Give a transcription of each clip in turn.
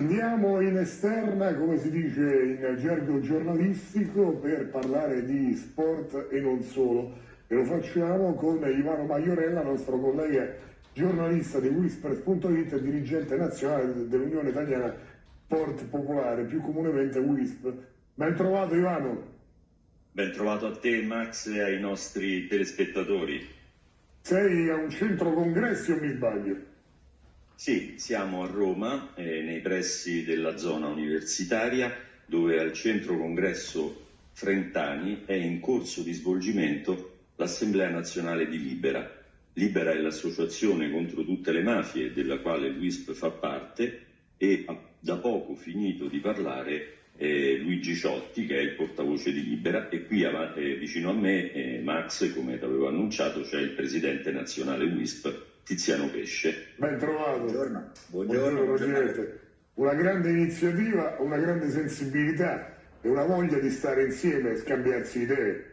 Andiamo in esterna, come si dice in gergo giornalistico, per parlare di sport e non solo. E lo facciamo con Ivano Maiorella, nostro collega giornalista di Whispers.it e dirigente nazionale dell'Unione Italiana Sport Popolare, più comunemente WISP. Ben trovato Ivano. Ben trovato a te Max e ai nostri telespettatori. Sei a un centro congressi o mi sbaglio? Sì, siamo a Roma, eh, nei pressi della zona universitaria, dove al centro congresso Frentani è in corso di svolgimento l'Assemblea nazionale di Libera. Libera è l'associazione contro tutte le mafie della quale l'UISP fa parte e ha da poco finito di parlare eh, Luigi Ciotti che è il portavoce di Libera e qui eh, vicino a me eh, Max come avevo annunciato c'è il presidente nazionale WISP Tiziano Pesce. Ben trovato. Buongiorno. Buongiorno, Buongiorno Presidente. Una grande iniziativa, una grande sensibilità e una voglia di stare insieme e scambiarsi idee.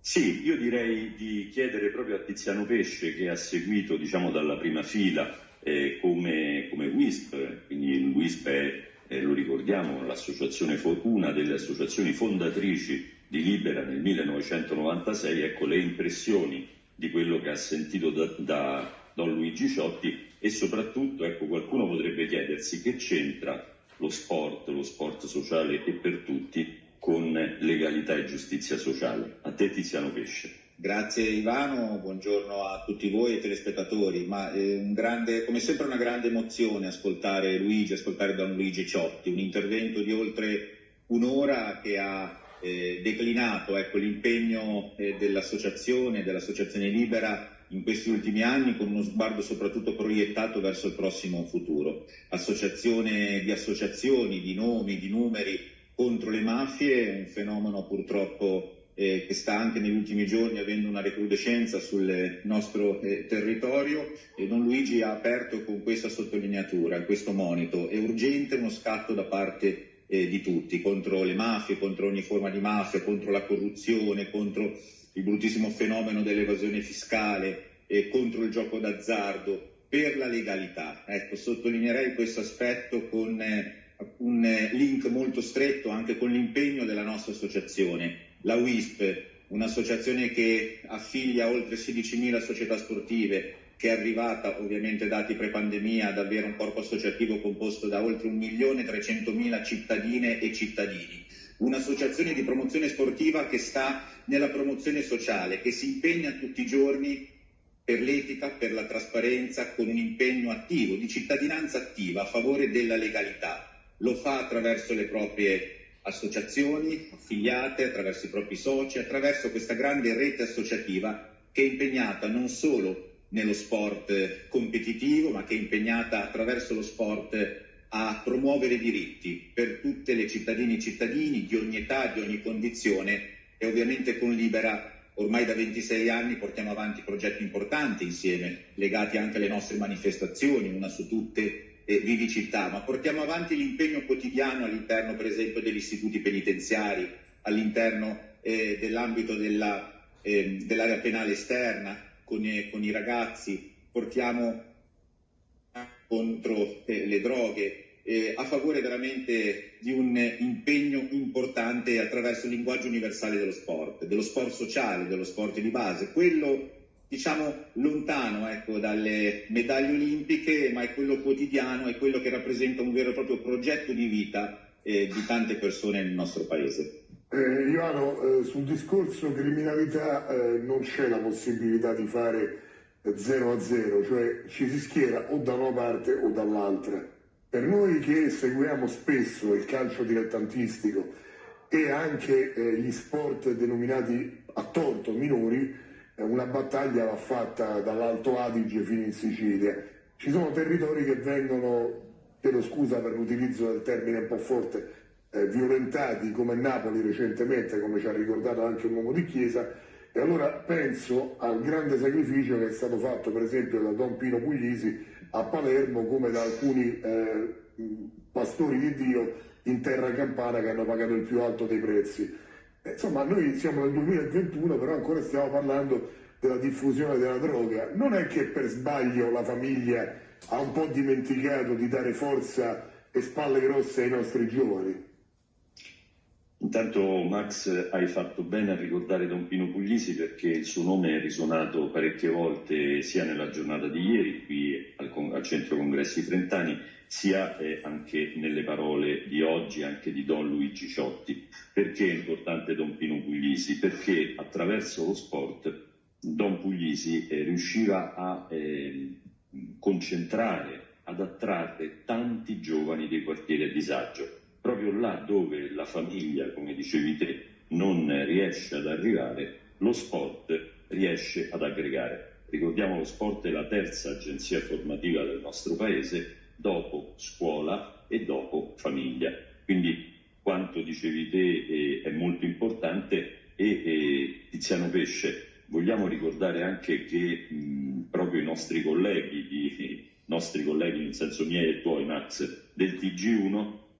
Sì, io direi di chiedere proprio a Tiziano Pesce che ha seguito diciamo, dalla prima fila eh, come, come WISP, quindi il WISP è, eh, lo ricordiamo, l'associazione, una delle associazioni fondatrici di Libera nel 1996, ecco le impressioni di quello ha sentito da, da Don Luigi Ciotti e soprattutto ecco, qualcuno potrebbe chiedersi che c'entra lo sport, lo sport sociale e per tutti con legalità e giustizia sociale. A te Tiziano Pesce. Grazie Ivano, buongiorno a tutti voi e telespettatori, ma un grande, come sempre una grande emozione ascoltare Luigi, ascoltare Don Luigi Ciotti, un intervento di oltre un'ora che ha eh, declinato ecco, l'impegno eh, dell'associazione, dell'associazione libera in questi ultimi anni con uno sguardo soprattutto proiettato verso il prossimo futuro. Associazione di associazioni, di nomi, di numeri contro le mafie, un fenomeno purtroppo eh, che sta anche negli ultimi giorni avendo una recrudescenza sul nostro eh, territorio e Don Luigi ha aperto con questa sottolineatura, questo monito. È urgente uno scatto da parte eh, di tutti, contro le mafie, contro ogni forma di mafia, contro la corruzione, contro il bruttissimo fenomeno dell'evasione fiscale, eh, contro il gioco d'azzardo, per la legalità. Ecco, sottolineerei questo aspetto con eh, un eh, link molto stretto anche con l'impegno della nostra associazione, la WISP, un'associazione che affiglia oltre 16.000 società sportive, che è arrivata, ovviamente dati pre-pandemia, ad avere un corpo associativo composto da oltre 1.300.000 cittadine e cittadini. Un'associazione di promozione sportiva che sta nella promozione sociale, che si impegna tutti i giorni per l'etica, per la trasparenza, con un impegno attivo, di cittadinanza attiva a favore della legalità. Lo fa attraverso le proprie associazioni affiliate, attraverso i propri soci, attraverso questa grande rete associativa che è impegnata non solo nello sport competitivo, ma che è impegnata attraverso lo sport a promuovere diritti per tutte le cittadine e cittadini di ogni età, di ogni condizione e ovviamente con Libera ormai da 26 anni portiamo avanti progetti importanti insieme, legati anche alle nostre manifestazioni, una su tutte eh, Vivi Città, ma portiamo avanti l'impegno quotidiano all'interno per esempio degli istituti penitenziari, all'interno eh, dell'ambito della, eh, dell'area penale esterna, con, con i ragazzi, portiamo contro le droghe, eh, a favore veramente di un impegno importante attraverso il linguaggio universale dello sport, dello sport sociale, dello sport di base, quello diciamo lontano ecco, dalle medaglie olimpiche, ma è quello quotidiano, è quello che rappresenta un vero e proprio progetto di vita eh, di tante persone nel nostro paese. Eh, Ivano, eh, sul discorso criminalità eh, non c'è la possibilità di fare 0 a 0, cioè ci si schiera o da una parte o dall'altra. Per noi che seguiamo spesso il calcio dilettantistico e anche eh, gli sport denominati a torto minori, eh, una battaglia va fatta dall'Alto Adige fino in Sicilia. Ci sono territori che vengono, chiedo scusa per l'utilizzo del termine un po' forte, eh, violentati come Napoli recentemente, come ci ha ricordato anche un uomo di chiesa, e allora penso al grande sacrificio che è stato fatto per esempio da Don Pino Puglisi a Palermo come da alcuni eh, pastori di Dio in terra campana che hanno pagato il più alto dei prezzi. Eh, insomma, noi siamo nel 2021, però ancora stiamo parlando della diffusione della droga. Non è che per sbaglio la famiglia ha un po' dimenticato di dare forza e spalle grosse ai nostri giovani. Intanto Max hai fatto bene a ricordare Don Pino Puglisi perché il suo nome è risuonato parecchie volte sia nella giornata di ieri qui al, al Centro Congressi Trentani sia eh, anche nelle parole di oggi anche di Don Luigi Ciotti. Perché è importante Don Pino Puglisi? Perché attraverso lo sport Don Puglisi eh, riusciva a eh, concentrare, ad attrarre tanti giovani dei quartieri a disagio proprio là dove la famiglia, come dicevi te, non riesce ad arrivare, lo sport riesce ad aggregare. Ricordiamo lo sport è la terza agenzia formativa del nostro paese, dopo scuola e dopo famiglia. Quindi quanto dicevi te eh, è molto importante e eh, Tiziano Pesce, vogliamo ricordare anche che mh, proprio i nostri colleghi, di, nostri colleghi nel senso miei e tuoi Max, del TG1